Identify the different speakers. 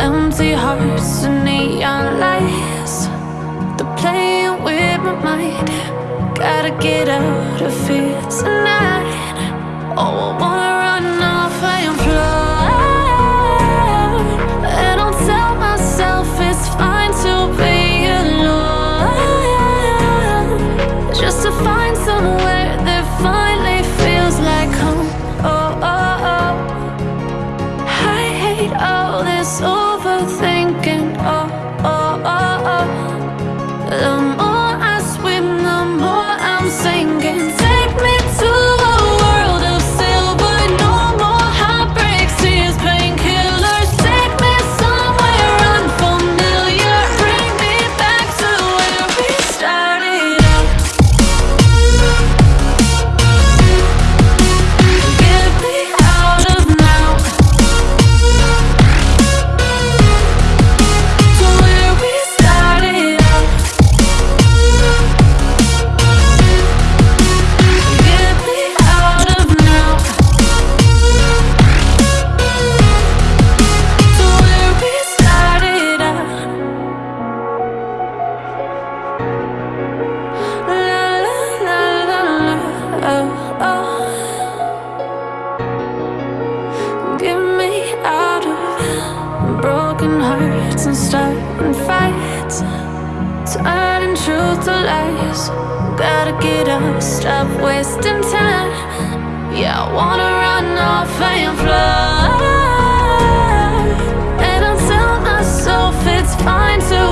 Speaker 1: empty hearts and neon lights. They're playing with my mind. Gotta get out of here tonight. Oh, I wanna run off and fly. And I'll tell myself it's fine to be alone. Just to find somewhere that finally feels like home. Oh, oh, oh. I hate all this overthinking. Hearts and starting fights. Turning truth to lies. Gotta get up, stop wasting time. Yeah, I wanna run off and fly. And I'll tell myself it's fine to